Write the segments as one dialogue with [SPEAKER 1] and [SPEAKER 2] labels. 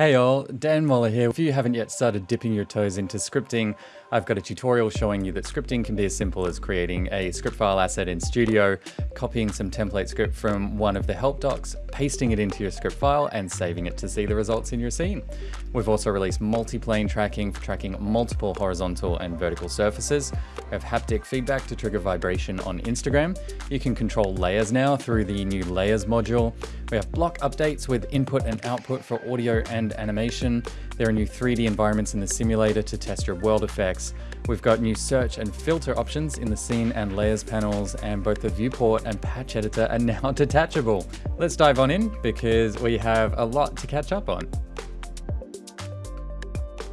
[SPEAKER 1] Hey all, Dan Moller here. If you haven't yet started dipping your toes into scripting, I've got a tutorial showing you that scripting can be as simple as creating a script file asset in Studio, copying some template script from one of the help docs, pasting it into your script file, and saving it to see the results in your scene. We've also released multi-plane tracking for tracking multiple horizontal and vertical surfaces. We have haptic feedback to trigger vibration on Instagram. You can control layers now through the new layers module. We have block updates with input and output for audio and animation. There are new 3D environments in the simulator to test your world effects. We've got new search and filter options in the scene and layers panels, and both the viewport and patch editor are now detachable. Let's dive on in because we have a lot to catch up on.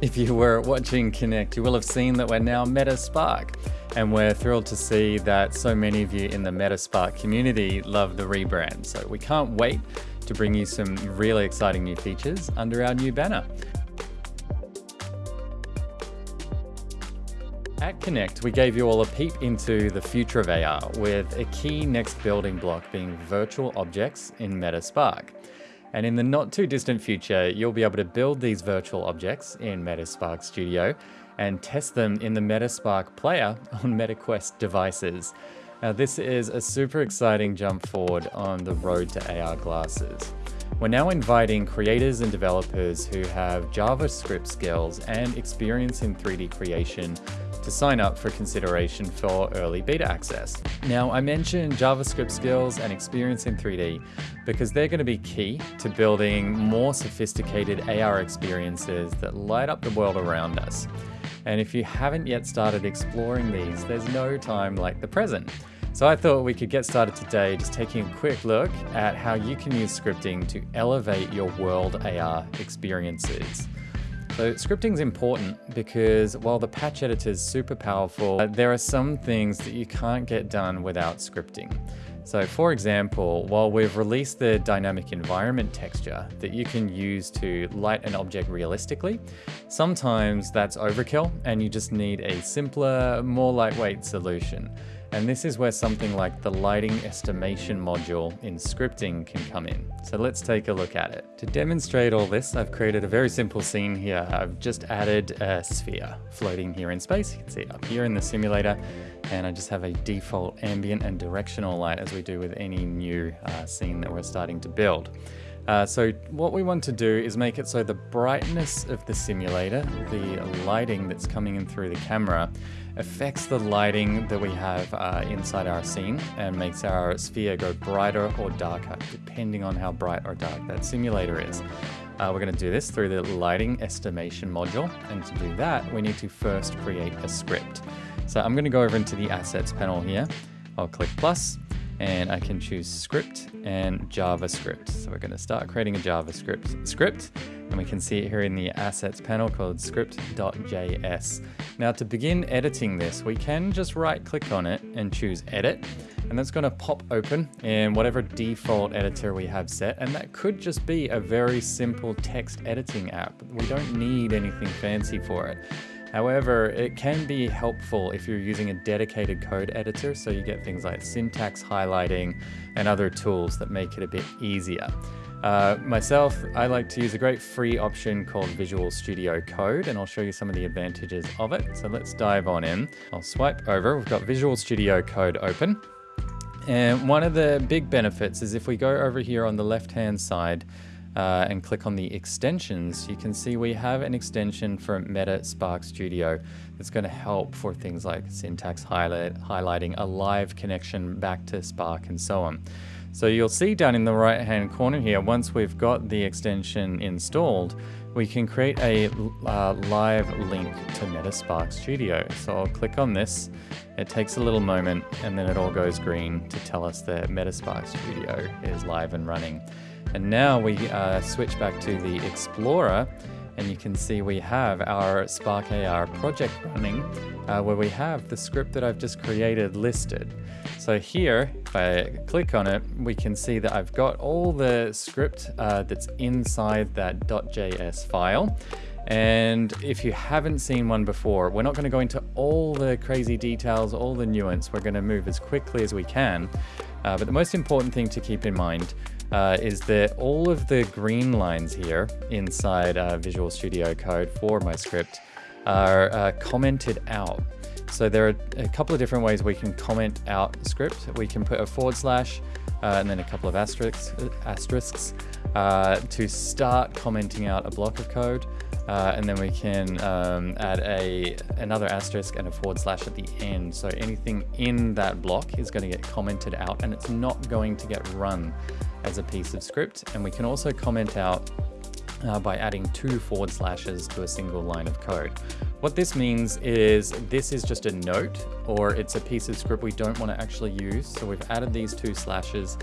[SPEAKER 1] If you were watching Connect, you will have seen that we're now Metaspark. And we're thrilled to see that so many of you in the Metaspark community love the rebrand. So we can't wait to bring you some really exciting new features under our new banner. At Connect, we gave you all a peep into the future of AR with a key next building block being virtual objects in Metaspark. And in the not too distant future, you'll be able to build these virtual objects in Metaspark Studio and test them in the Metaspark player on MetaQuest devices. Now this is a super exciting jump forward on the road to AR glasses. We're now inviting creators and developers who have JavaScript skills and experience in 3D creation to sign up for consideration for early beta access. Now, I mentioned JavaScript skills and experience in 3D because they're going to be key to building more sophisticated AR experiences that light up the world around us. And if you haven't yet started exploring these, there's no time like the present. So I thought we could get started today just taking a quick look at how you can use scripting to elevate your world AR experiences. So scripting is important because while the patch editor is super powerful, there are some things that you can't get done without scripting. So for example, while we've released the dynamic environment texture that you can use to light an object realistically, sometimes that's overkill and you just need a simpler, more lightweight solution. And this is where something like the lighting estimation module in scripting can come in. So let's take a look at it. To demonstrate all this, I've created a very simple scene here. I've just added a sphere floating here in space. You can see it up here in the simulator. And I just have a default ambient and directional light as we do with any new uh, scene that we're starting to build. Uh, so what we want to do is make it so the brightness of the simulator, the lighting that's coming in through the camera, affects the lighting that we have uh, inside our scene and makes our sphere go brighter or darker, depending on how bright or dark that simulator is. Uh, we're going to do this through the lighting estimation module, and to do that, we need to first create a script. So I'm going to go over into the assets panel here. I'll click plus, and I can choose script and JavaScript. So we're going to start creating a JavaScript script and we can see it here in the assets panel called script.js. Now to begin editing this, we can just right click on it and choose edit and that's going to pop open in whatever default editor we have set and that could just be a very simple text editing app. We don't need anything fancy for it. However, it can be helpful if you're using a dedicated code editor, so you get things like syntax highlighting and other tools that make it a bit easier. Uh, myself, I like to use a great free option called Visual Studio Code, and I'll show you some of the advantages of it. So let's dive on in. I'll swipe over. We've got Visual Studio Code open. And one of the big benefits is if we go over here on the left-hand side, uh, and click on the extensions, you can see we have an extension for Meta Spark Studio that's going to help for things like syntax highlight, highlighting, a live connection back to Spark and so on. So you'll see down in the right hand corner here, once we've got the extension installed, we can create a uh, live link to Metaspark Studio. So I'll click on this, it takes a little moment and then it all goes green to tell us that Metaspark Studio is live and running. And now we uh, switch back to the Explorer and you can see we have our Spark AR project running uh, where we have the script that I've just created listed. So here, if I click on it, we can see that I've got all the script uh, that's inside that .js file. And if you haven't seen one before, we're not going to go into all the crazy details, all the nuance. We're going to move as quickly as we can. Uh, but the most important thing to keep in mind uh, is that all of the green lines here inside uh, Visual Studio Code for my script are uh, commented out. So there are a couple of different ways we can comment out script. We can put a forward slash uh, and then a couple of asterisks, asterisks uh, to start commenting out a block of code. Uh, and then we can um, add a another asterisk and a forward slash at the end. So anything in that block is going to get commented out and it's not going to get run as a piece of script. And we can also comment out uh, by adding two forward slashes to a single line of code. What this means is this is just a note or it's a piece of script we don't want to actually use. So we've added these two slashes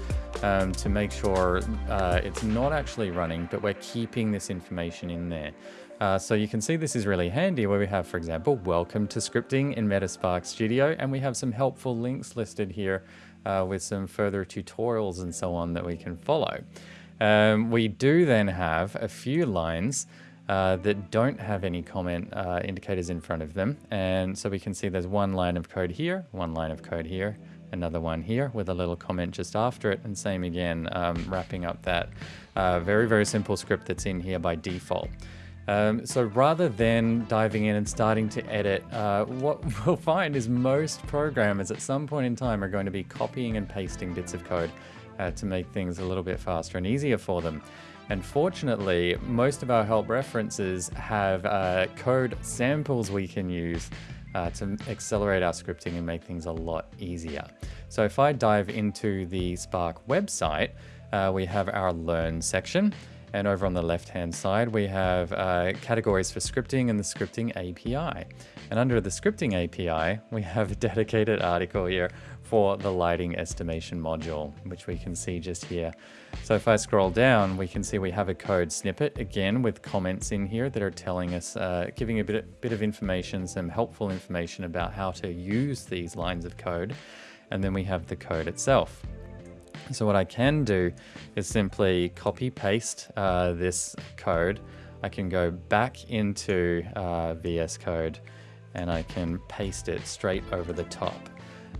[SPEAKER 1] um, to make sure uh, it's not actually running, but we're keeping this information in there. Uh, so you can see this is really handy where we have, for example, welcome to scripting in Metaspark Studio, and we have some helpful links listed here uh, with some further tutorials and so on that we can follow. Um, we do then have a few lines uh, that don't have any comment uh, indicators in front of them. And so we can see there's one line of code here, one line of code here, another one here with a little comment just after it. And same again, um, wrapping up that uh, very, very simple script that's in here by default. Um, so rather than diving in and starting to edit, uh, what we'll find is most programmers at some point in time are going to be copying and pasting bits of code uh, to make things a little bit faster and easier for them. And fortunately, most of our help references have uh, code samples we can use uh, to accelerate our scripting and make things a lot easier. So if I dive into the Spark website, uh, we have our Learn section. And over on the left-hand side, we have uh, categories for scripting and the scripting API. And under the scripting API, we have a dedicated article here for the lighting estimation module, which we can see just here. So if I scroll down, we can see we have a code snippet, again, with comments in here that are telling us, uh, giving a bit, bit of information, some helpful information about how to use these lines of code. And then we have the code itself. So what I can do is simply copy paste uh, this code. I can go back into uh, VS Code and I can paste it straight over the top.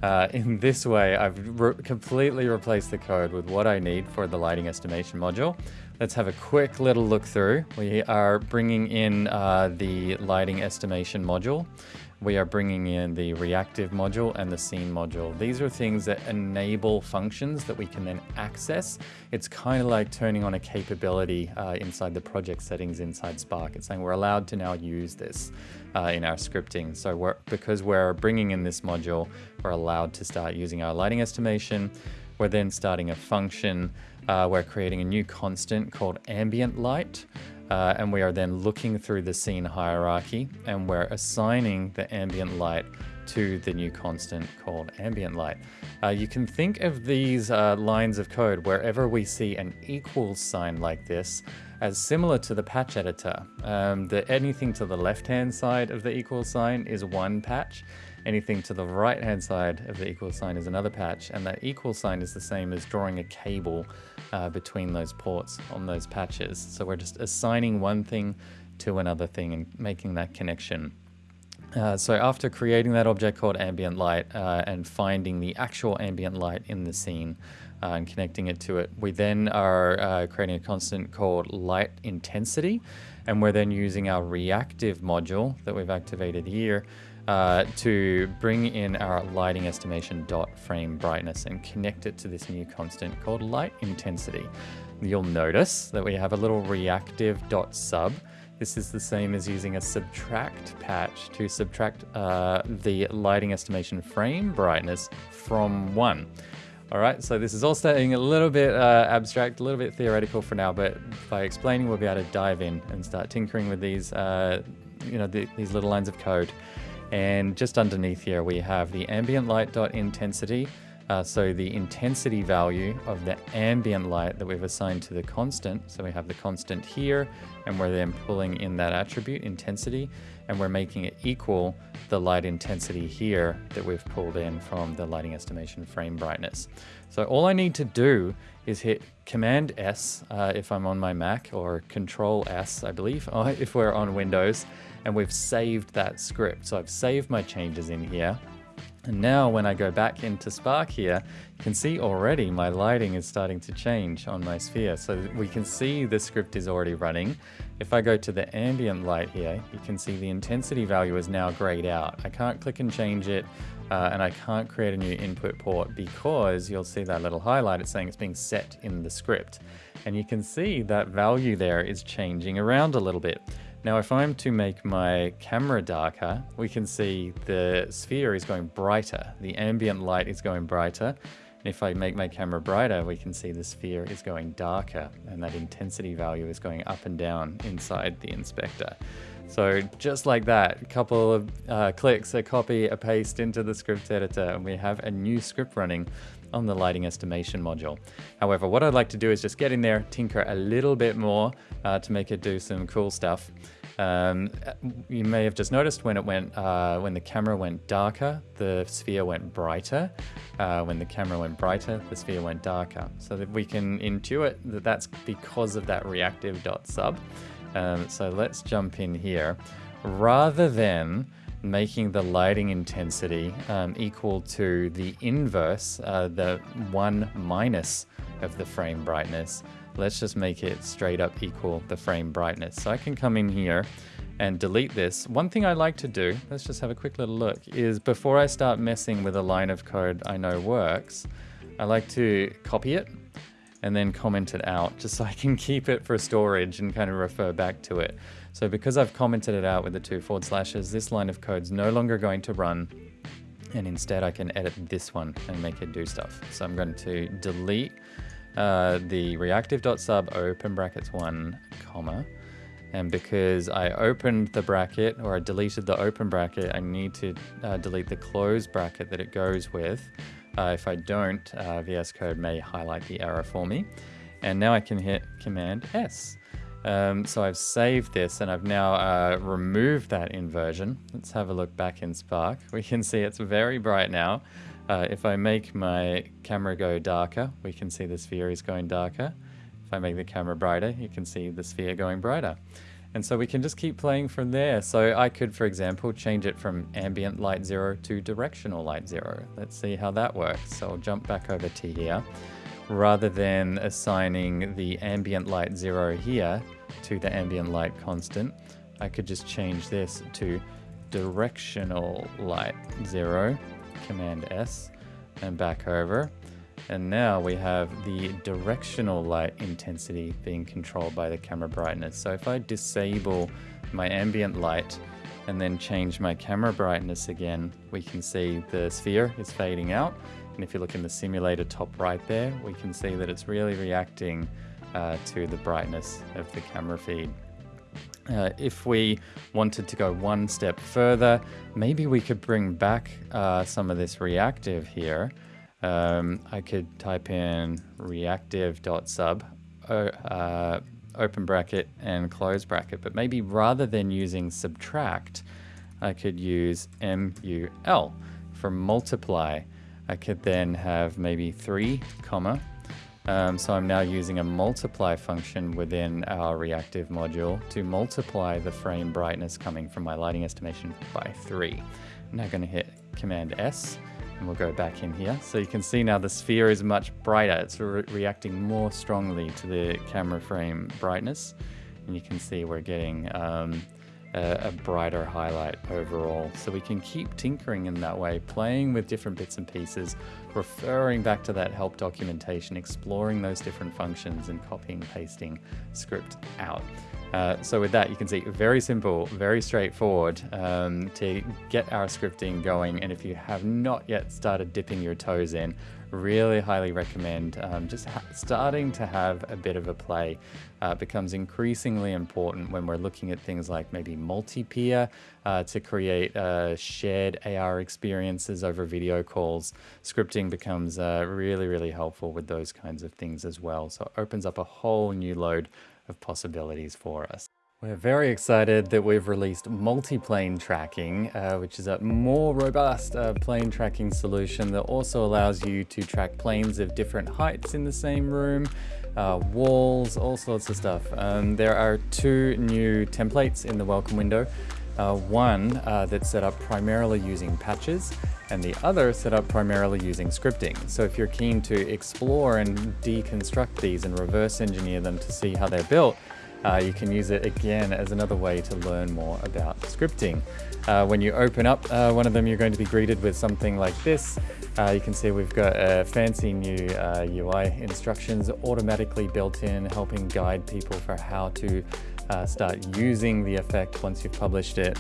[SPEAKER 1] Uh, in this way, I've re completely replaced the code with what I need for the lighting estimation module. Let's have a quick little look through. We are bringing in uh, the lighting estimation module we are bringing in the reactive module and the scene module. These are things that enable functions that we can then access. It's kind of like turning on a capability uh, inside the project settings inside Spark. It's saying we're allowed to now use this uh, in our scripting. So we're, because we're bringing in this module, we're allowed to start using our lighting estimation. We're then starting a function. Uh, we're creating a new constant called ambient light. Uh, and we are then looking through the scene hierarchy and we're assigning the ambient light to the new constant called ambient light. Uh, you can think of these uh, lines of code wherever we see an equal sign like this as similar to the patch editor. Um, the, anything to the left-hand side of the equal sign is one patch, anything to the right-hand side of the equal sign is another patch, and that equal sign is the same as drawing a cable uh, between those ports on those patches. So we're just assigning one thing to another thing and making that connection. Uh, so after creating that object called ambient light uh, and finding the actual ambient light in the scene uh, and connecting it to it, we then are uh, creating a constant called light intensity. And we're then using our reactive module that we've activated here uh, to bring in our lighting estimation dot frame brightness and connect it to this new constant called light intensity. You'll notice that we have a little reactive dot sub. This is the same as using a subtract patch to subtract uh, the lighting estimation frame brightness from one. All right, so this is all starting a little bit uh, abstract, a little bit theoretical for now, but by explaining, we'll be able to dive in and start tinkering with these, uh, you know, the, these little lines of code. And just underneath here, we have the ambient light dot intensity. Uh, so the intensity value of the ambient light that we've assigned to the constant. So we have the constant here, and we're then pulling in that attribute, intensity, and we're making it equal the light intensity here that we've pulled in from the lighting estimation frame brightness. So all I need to do is hit Command S uh, if I'm on my Mac, or Control S, I believe, if we're on Windows, and we've saved that script. So I've saved my changes in here. And now when I go back into Spark here, you can see already my lighting is starting to change on my sphere. So we can see the script is already running. If I go to the ambient light here, you can see the intensity value is now grayed out. I can't click and change it uh, and I can't create a new input port because you'll see that little highlight, it's saying it's being set in the script. And you can see that value there is changing around a little bit. Now, if I'm to make my camera darker, we can see the sphere is going brighter. The ambient light is going brighter. And if I make my camera brighter, we can see the sphere is going darker and that intensity value is going up and down inside the inspector. So just like that, a couple of uh, clicks, a copy, a paste into the script editor, and we have a new script running on the lighting estimation module. However, what I'd like to do is just get in there, tinker a little bit more uh, to make it do some cool stuff. Um, you may have just noticed when it went, uh, when the camera went darker, the sphere went brighter. Uh, when the camera went brighter, the sphere went darker. So that we can intuit that that's because of that reactive dot sub. Um, so let's jump in here. Rather than making the lighting intensity um, equal to the inverse, uh, the one minus of the frame brightness, let's just make it straight up equal the frame brightness. So I can come in here and delete this. One thing I like to do, let's just have a quick little look, is before I start messing with a line of code I know works, I like to copy it and then comment it out just so I can keep it for storage and kind of refer back to it. So because I've commented it out with the two forward slashes, this line of code is no longer going to run and instead I can edit this one and make it do stuff. So I'm going to delete uh, the reactive.sub open brackets one comma and because I opened the bracket or I deleted the open bracket I need to uh, delete the close bracket that it goes with uh, if I don't uh, VS Code may highlight the error for me. And now I can hit command S. Um, so I've saved this and I've now uh, removed that inversion. Let's have a look back in Spark. We can see it's very bright now. Uh, if I make my camera go darker, we can see the sphere is going darker. If I make the camera brighter, you can see the sphere going brighter. And so we can just keep playing from there. So I could, for example, change it from ambient light zero to directional light zero. Let's see how that works. So I'll jump back over to here. Rather than assigning the ambient light zero here to the ambient light constant, I could just change this to directional light zero Command S and back over. And now we have the directional light intensity being controlled by the camera brightness. So if I disable my ambient light and then change my camera brightness again, we can see the sphere is fading out. And if you look in the simulator top right there, we can see that it's really reacting uh, to the brightness of the camera feed. Uh, if we wanted to go one step further, maybe we could bring back uh, some of this reactive here. Um, I could type in reactive.sub, uh, open bracket and close bracket, but maybe rather than using subtract, I could use MUL for multiply. I could then have maybe three comma um, so I'm now using a multiply function within our reactive module to multiply the frame brightness coming from my lighting estimation by three. I'm now going to hit Command S and we'll go back in here. So you can see now the sphere is much brighter. It's re reacting more strongly to the camera frame brightness. And you can see we're getting um, a, a, brighter highlight overall. So we can keep tinkering in that way, playing with different bits and pieces, referring back to that help documentation, exploring those different functions and copying, pasting script out. Uh, so with that, you can see very simple, very straightforward um, to get our scripting going. And if you have not yet started dipping your toes in, really highly recommend um, just starting to have a bit of a play uh, becomes increasingly important when we're looking at things like maybe multi-peer uh, to create uh, shared AR experiences over video calls. Scripting becomes uh, really, really helpful with those kinds of things as well. So it opens up a whole new load of possibilities for us. We're very excited that we've released multi-plane tracking, uh, which is a more robust uh, plane tracking solution that also allows you to track planes of different heights in the same room, uh, walls, all sorts of stuff. Um, there are two new templates in the welcome window. Uh, one uh, that's set up primarily using patches and the other set up primarily using scripting. So if you're keen to explore and deconstruct these and reverse engineer them to see how they're built, uh, you can use it again as another way to learn more about scripting. Uh, when you open up uh, one of them, you're going to be greeted with something like this. Uh, you can see we've got a fancy new UI uh, instructions automatically built in, helping guide people for how to uh, start using the effect once you've published it.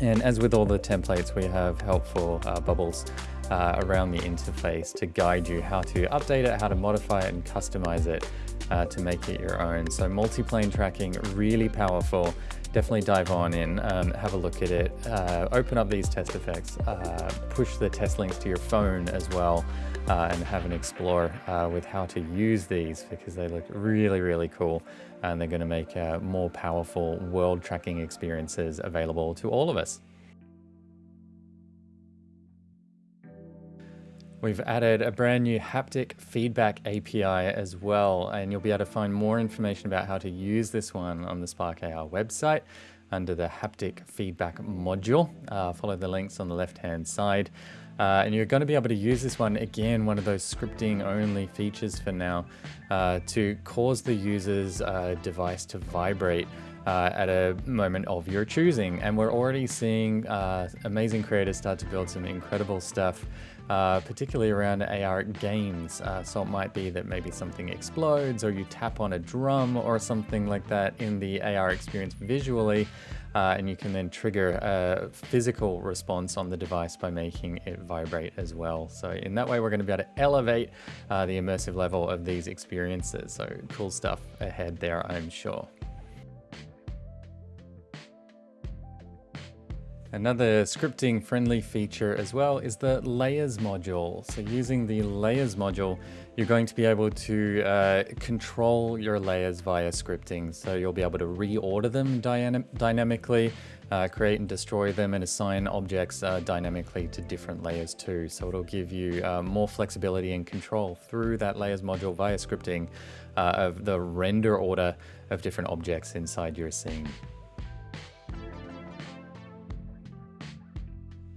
[SPEAKER 1] And as with all the templates, we have helpful bubbles uh, around the interface to guide you how to update it, how to modify it and customize it uh, to make it your own. So multi-plane tracking, really powerful. Definitely dive on in, um, have a look at it, uh, open up these test effects, uh, push the test links to your phone as well, uh, and have an explore uh, with how to use these because they look really, really cool. And they're gonna make uh, more powerful world tracking experiences available to all of us. We've added a brand new haptic feedback API as well, and you'll be able to find more information about how to use this one on the Spark AR website under the haptic feedback module. Uh, follow the links on the left-hand side. Uh, and you're going to be able to use this one, again, one of those scripting only features for now, uh, to cause the user's uh, device to vibrate uh, at a moment of your choosing. And we're already seeing uh, amazing creators start to build some incredible stuff uh, particularly around AR games. Uh, so it might be that maybe something explodes or you tap on a drum or something like that in the AR experience visually. Uh, and you can then trigger a physical response on the device by making it vibrate as well. So in that way, we're going to be able to elevate uh, the immersive level of these experiences. So cool stuff ahead there, I'm sure. Another scripting friendly feature as well is the layers module. So using the layers module, you're going to be able to uh, control your layers via scripting. So you'll be able to reorder them dynamically, uh, create and destroy them and assign objects uh, dynamically to different layers too. So it'll give you uh, more flexibility and control through that layers module via scripting uh, of the render order of different objects inside your scene.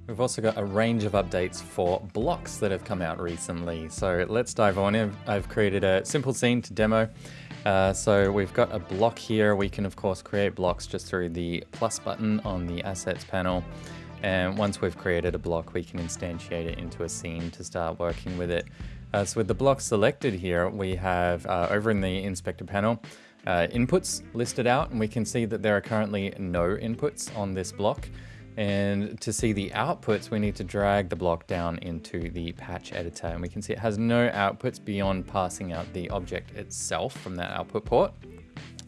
[SPEAKER 1] We've also got a range of updates for blocks that have come out recently. So let's dive on in. I've created a simple scene to demo. Uh, so we've got a block here. We can of course create blocks just through the plus button on the assets panel. And once we've created a block, we can instantiate it into a scene to start working with it. Uh, so with the block selected here, we have uh, over in the inspector panel, uh, inputs listed out, and we can see that there are currently no inputs on this block. And to see the outputs, we need to drag the block down into the patch editor. And we can see it has no outputs beyond passing out the object itself from that output port.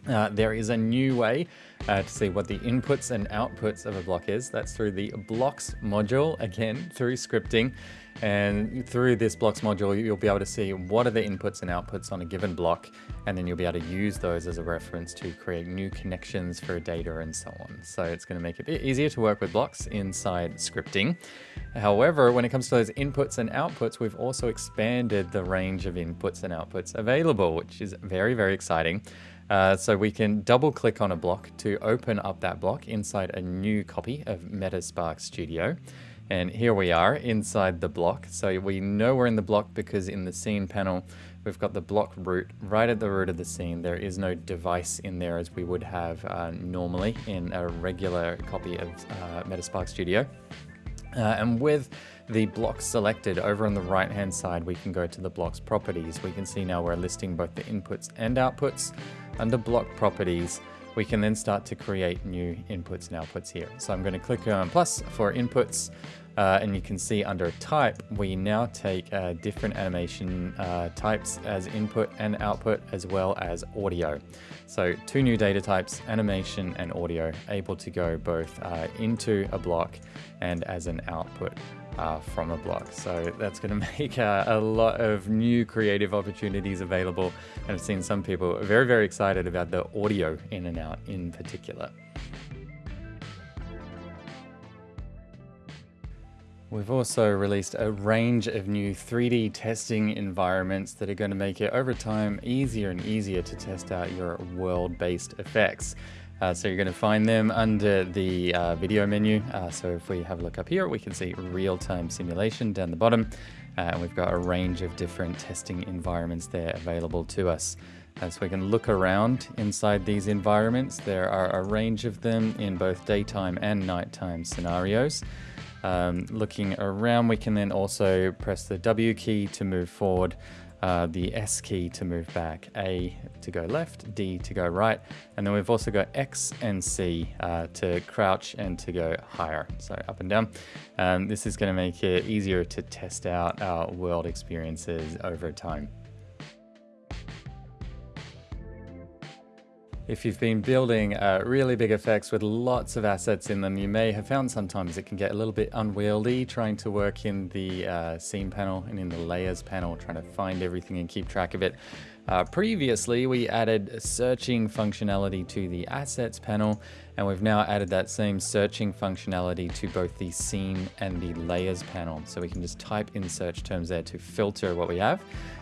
[SPEAKER 1] Uh, there is a new way uh, to see what the inputs and outputs of a block is. That's through the blocks module, again, through scripting. And through this blocks module, you'll be able to see what are the inputs and outputs on a given block, and then you'll be able to use those as a reference to create new connections for data and so on. So it's going to make it a bit easier to work with blocks inside scripting. However, when it comes to those inputs and outputs, we've also expanded the range of inputs and outputs available, which is very, very exciting. Uh, so we can double click on a block to open up that block inside a new copy of Metaspark Studio. And here we are inside the block. So we know we're in the block because in the scene panel, we've got the block root right at the root of the scene. There is no device in there as we would have uh, normally in a regular copy of uh, Metaspark Studio. Uh, and with the block selected over on the right hand side, we can go to the block's properties. We can see now we're listing both the inputs and outputs. Under block properties, we can then start to create new inputs and outputs here. So I'm going to click on plus for inputs. Uh, and you can see under type, we now take uh, different animation uh, types as input and output, as well as audio. So two new data types, animation and audio, able to go both uh, into a block and as an output. Uh, from a block. So that's going to make uh, a lot of new creative opportunities available. And I've seen some people very, very excited about the audio in and out in particular. We've also released a range of new 3D testing environments that are going to make it over time easier and easier to test out your world-based effects. Uh, so you're going to find them under the uh, video menu. Uh, so if we have a look up here, we can see real-time simulation down the bottom. Uh, and we've got a range of different testing environments there available to us. Uh, so we can look around inside these environments. There are a range of them in both daytime and nighttime scenarios. Um, looking around, we can then also press the W key to move forward, uh, the S key to move back, A to go left, D to go right, and then we've also got X and C uh, to crouch and to go higher, so up and down. Um, this is going to make it easier to test out our world experiences over time. If you've been building uh, really big effects with lots of assets in them, you may have found sometimes it can get a little bit unwieldy trying to work in the uh, scene panel and in the layers panel, trying to find everything and keep track of it. Uh, previously, we added searching functionality to the assets panel, and we've now added that same searching functionality to both the scene and the layers panel. So we can just type in search terms there to filter what we have.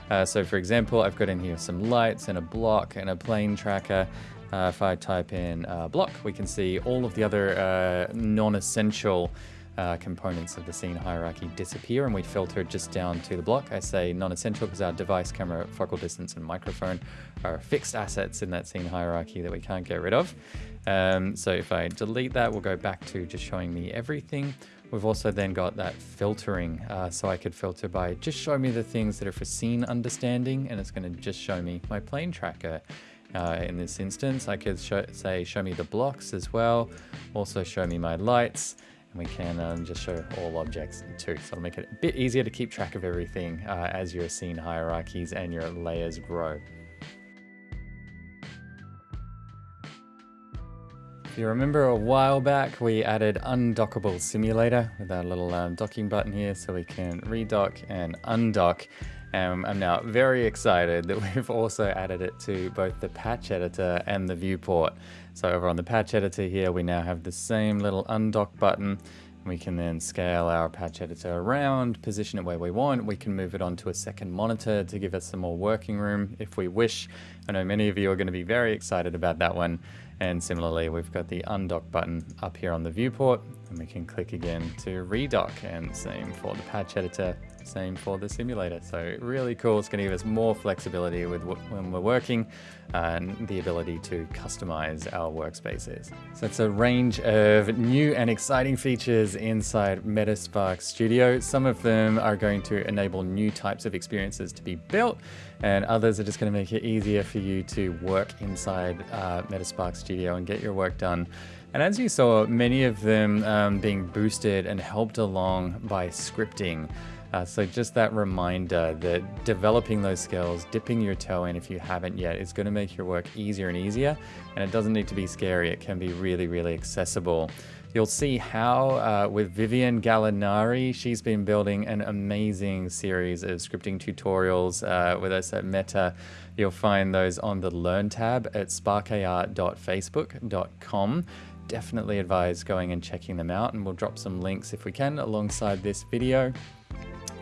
[SPEAKER 1] Uh, so for example, I've got in here some lights and a block and a plane tracker. Uh, if I type in uh, block, we can see all of the other uh, non-essential uh, components of the scene hierarchy disappear and we filter just down to the block. I say non-essential because our device, camera, focal distance, and microphone are fixed assets in that scene hierarchy that we can't get rid of. Um, so if I delete that, we'll go back to just showing me everything. We've also then got that filtering, uh, so I could filter by just show me the things that are for scene understanding, and it's going to just show me my plane tracker. Uh, in this instance, I could show, say show me the blocks as well, also show me my lights, and we can um, just show all objects too. So it'll make it a bit easier to keep track of everything uh, as your scene hierarchies and your layers grow. If you remember a while back, we added undockable simulator with our little um, docking button here so we can redock and undock. Um, I'm now very excited that we've also added it to both the patch editor and the viewport. So over on the patch editor here, we now have the same little undock button. We can then scale our patch editor around, position it where we want. We can move it onto a second monitor to give us some more working room if we wish. I know many of you are going to be very excited about that one. And similarly, we've got the undock button up here on the viewport and we can click again to redock and same for the patch editor, same for the simulator. So really cool. It's going to give us more flexibility with when we're working and the ability to customize our workspaces. So it's a range of new and exciting features inside Metaspark Studio. Some of them are going to enable new types of experiences to be built and others are just going to make it easier for you to work inside uh, Metaspark Studio and get your work done. And as you saw, many of them um, being boosted and helped along by scripting. Uh, so just that reminder that developing those skills, dipping your toe in if you haven't yet, is going to make your work easier and easier. And it doesn't need to be scary. It can be really, really accessible. You'll see how uh, with Vivian Gallinari, she's been building an amazing series of scripting tutorials uh, with us at Meta. You'll find those on the Learn tab at sparkar.facebook.com definitely advise going and checking them out and we'll drop some links if we can alongside this video.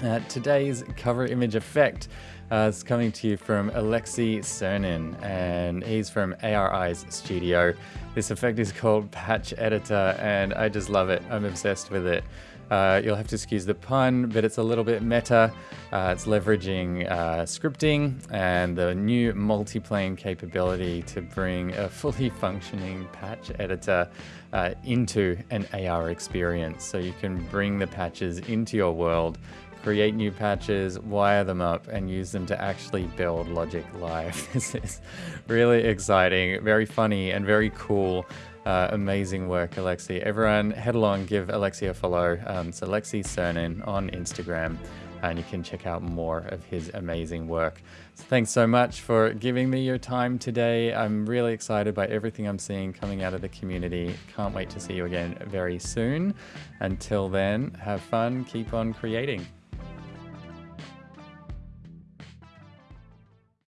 [SPEAKER 1] Uh, today's cover image effect uh, is coming to you from Alexei Cernin, and he's from ARI's studio. This effect is called Patch Editor, and I just love it. I'm obsessed with it. Uh, you'll have to excuse the pun, but it's a little bit meta. Uh, it's leveraging uh, scripting and the new multiplane capability to bring a fully functioning patch editor uh, into an AR experience. So you can bring the patches into your world create new patches, wire them up, and use them to actually build Logic Live. this is really exciting, very funny, and very cool. Uh, amazing work, Alexei. Everyone, head along, give Alexei a follow. Um, it's Alexei Cernin on Instagram and you can check out more of his amazing work. So thanks so much for giving me your time today. I'm really excited by everything I'm seeing coming out of the community. Can't wait to see you again very soon. Until then, have fun, keep on creating.